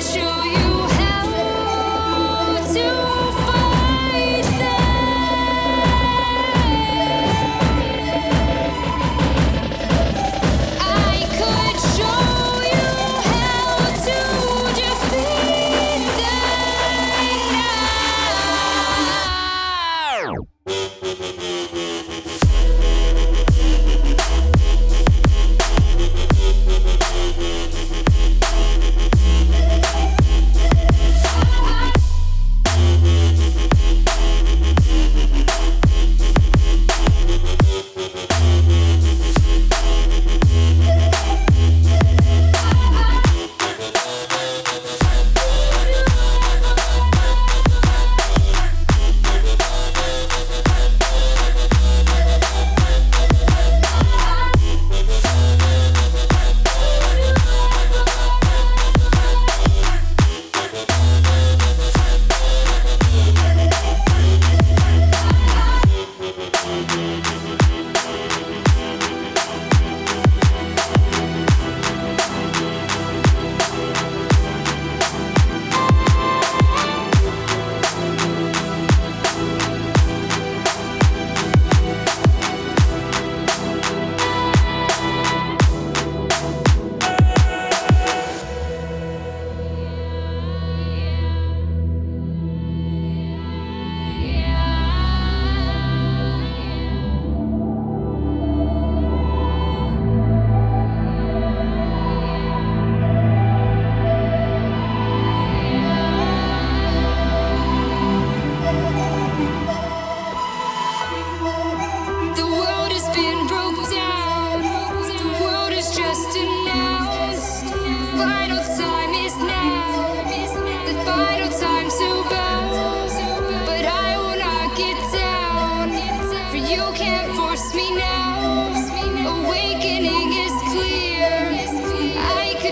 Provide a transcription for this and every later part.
Show you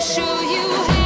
show you